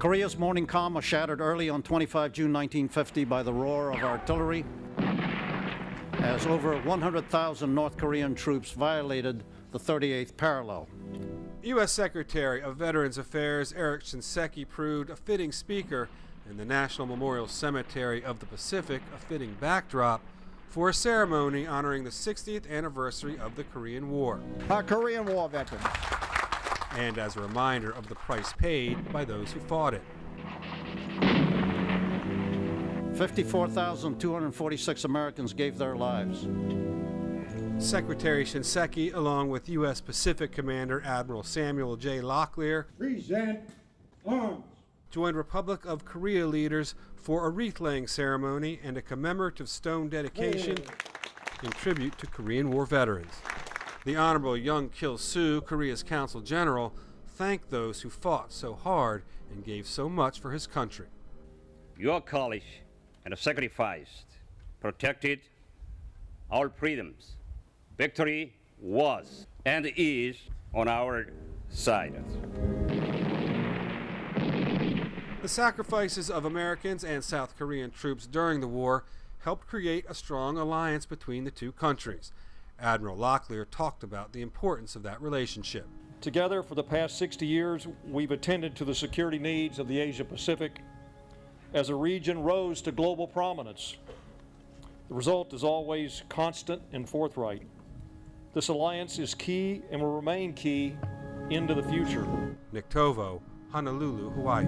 Korea's morning calm was shattered early on 25 June 1950 by the roar of artillery as over 100,000 North Korean troops violated the 38th parallel. U.S. Secretary of Veterans Affairs Eric Shinseki proved a fitting speaker and the National Memorial Cemetery of the Pacific a fitting backdrop for a ceremony honoring the 60th anniversary of the Korean War. Our Korean War veterans. And as a reminder of the price paid by those who fought it. 54,246 Americans gave their lives. Secretary Shinseki, along with U.S. Pacific Commander Admiral Samuel J. Locklear, present arms. Joined Republic of Korea leaders for a wreath laying ceremony and a commemorative stone dedication in tribute to Korean War veterans. The Honorable Young Kil Soo, Korea's Consul General, thanked those who fought so hard and gave so much for his country. Your college and sacrificed protected our freedoms. Victory was and is on our side. The sacrifices of Americans and South Korean troops during the war helped create a strong alliance between the two countries. Admiral Locklear talked about the importance of that relationship. Together, for the past 60 years, we've attended to the security needs of the Asia Pacific as a region rose to global prominence. The result is always constant and forthright. This alliance is key and will remain key into the future. Nick Tovo, Honolulu, Hawaii.